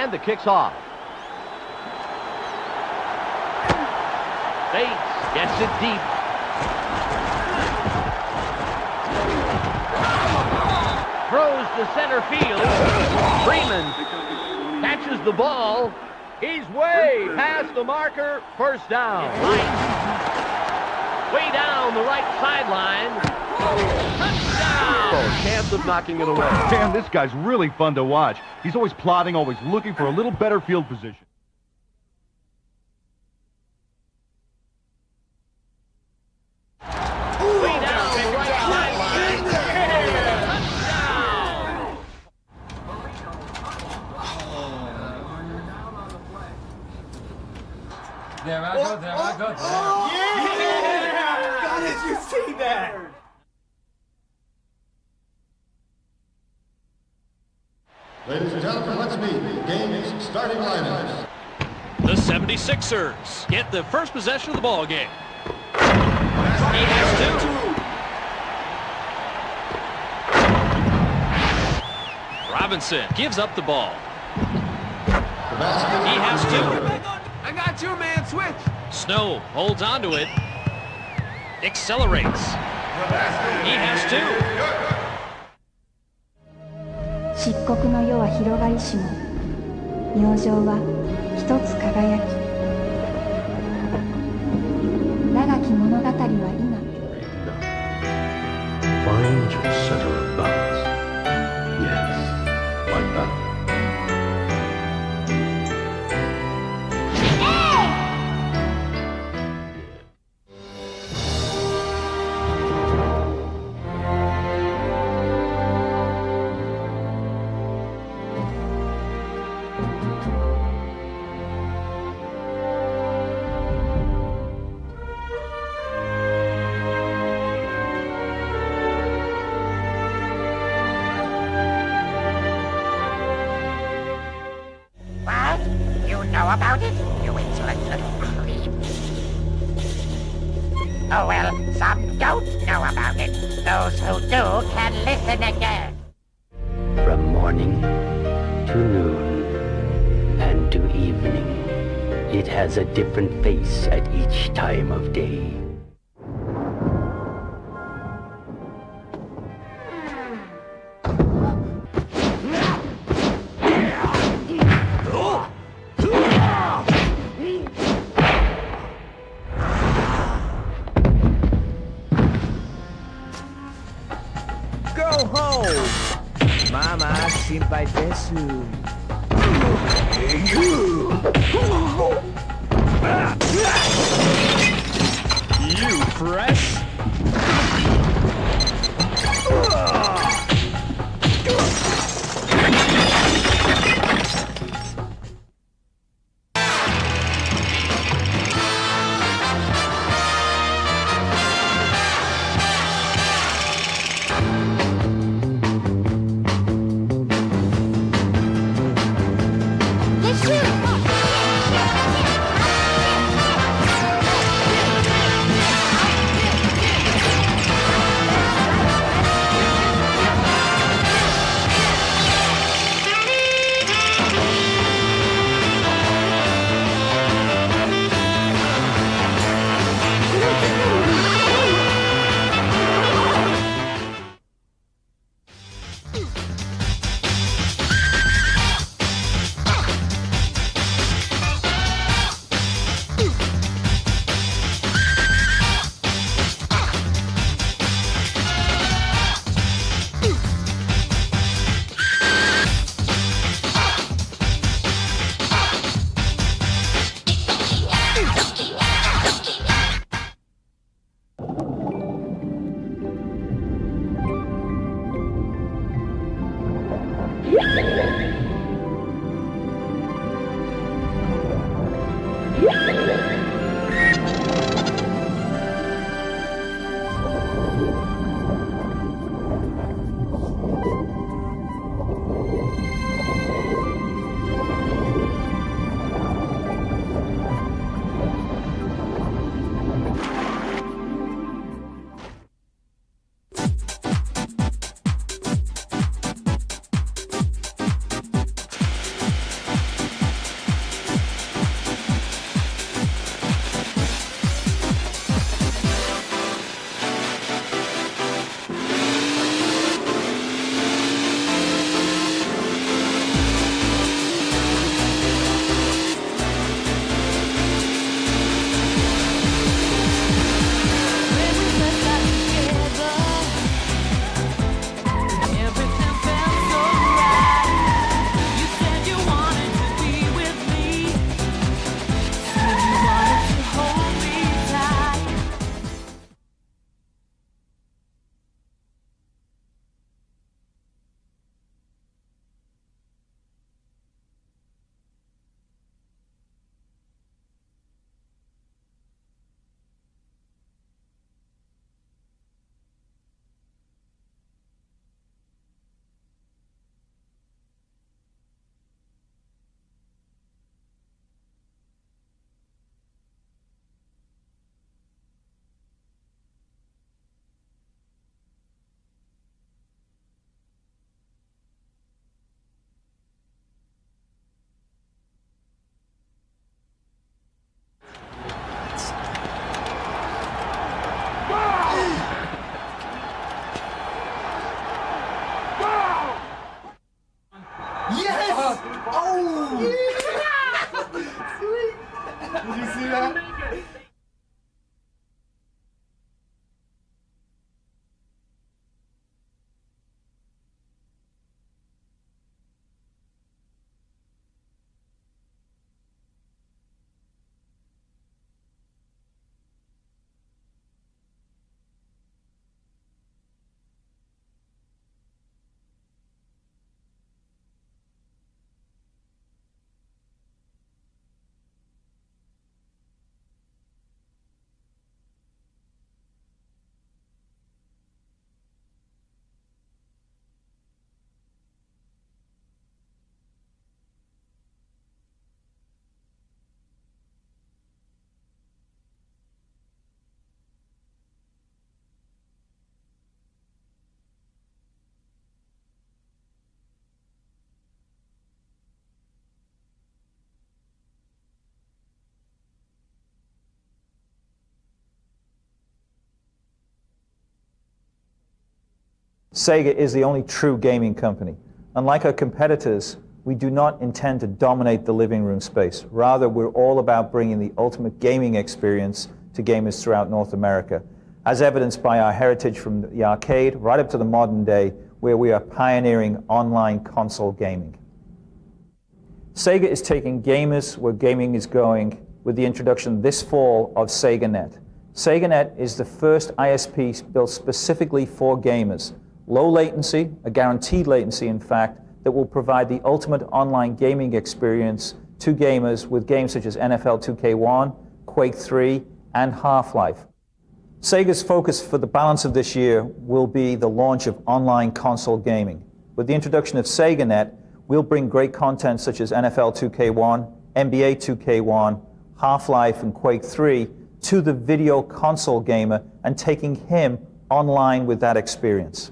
And the kick's off. Bates gets it deep. Throws to center field. Freeman catches the ball. He's way past the marker. First down. Way down the right sideline. Touchdown! Oh, chance of knocking it away. Man, this guy's really fun to watch. He's always plotting, always looking for a little better field position. Way down the right sideline. Touchdown! There I go, there I go, there. How oh, oh, did oh, you see that? Meet game's starting lineups. The 76ers get the first possession of the ball game. He has two. Robinson gives up the ball. He has two. I got you, man. Switch. Snow holds on to it. Accelerates. He has two. 漆黒の世は広がりしも明星は一つ輝き。About it? You insolent little creep. Oh well, some don't know about it. Those who do can listen again. From morning to noon and to evening, it has a different face at each time of day. ho! Mama shinpai desu. You fresh? Ooh. Sega is the only true gaming company. Unlike our competitors, we do not intend to dominate the living room space. Rather, we're all about bringing the ultimate gaming experience to gamers throughout North America, as evidenced by our heritage from the arcade right up to the modern day, where we are pioneering online console gaming. Sega is taking gamers where gaming is going with the introduction this fall of SegaNet. SegaNet is the first ISP built specifically for gamers. Low latency, a guaranteed latency in fact, that will provide the ultimate online gaming experience to gamers with games such as NFL 2K1, Quake 3, and Half-Life. Sega's focus for the balance of this year will be the launch of online console gaming. With the introduction of SegaNet, we'll bring great content such as NFL 2K1, NBA 2K1, Half-Life, and Quake 3 to the video console gamer and taking him online with that experience.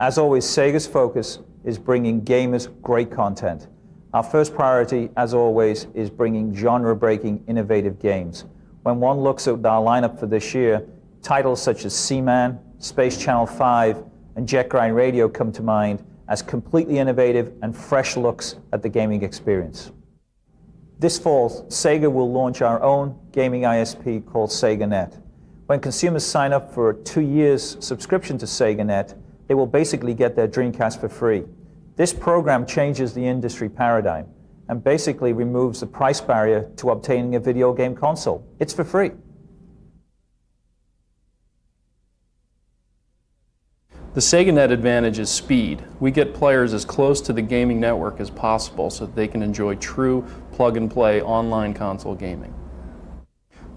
As always, Sega's focus is bringing gamers great content. Our first priority, as always, is bringing genre-breaking, innovative games. When one looks at our lineup for this year, titles such as Seaman, Space Channel 5, and Jet Grind Radio come to mind as completely innovative and fresh looks at the gaming experience. This fall, Sega will launch our own gaming ISP called SegaNet. When consumers sign up for a two years subscription to SegaNet, they will basically get their Dreamcast for free. This program changes the industry paradigm and basically removes the price barrier to obtaining a video game console. It's for free. The SegaNet advantage is speed. We get players as close to the gaming network as possible so that they can enjoy true plug-and-play online console gaming.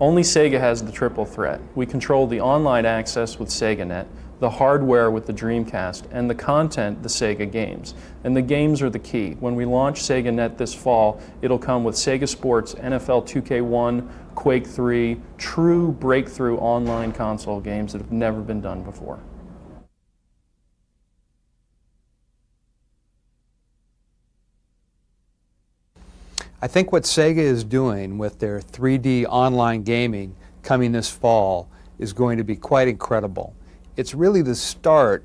Only Sega has the triple threat. We control the online access with SegaNet, the hardware with the Dreamcast, and the content, the Sega games. And the games are the key. When we launch Sega Net this fall, it'll come with Sega Sports, NFL 2K1, Quake 3, true breakthrough online console games that have never been done before. I think what Sega is doing with their 3D online gaming coming this fall is going to be quite incredible it's really the start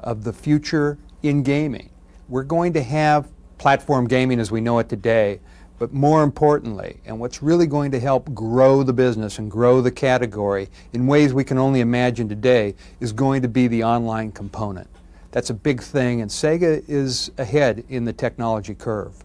of the future in gaming. We're going to have platform gaming as we know it today, but more importantly, and what's really going to help grow the business and grow the category in ways we can only imagine today, is going to be the online component. That's a big thing, and Sega is ahead in the technology curve.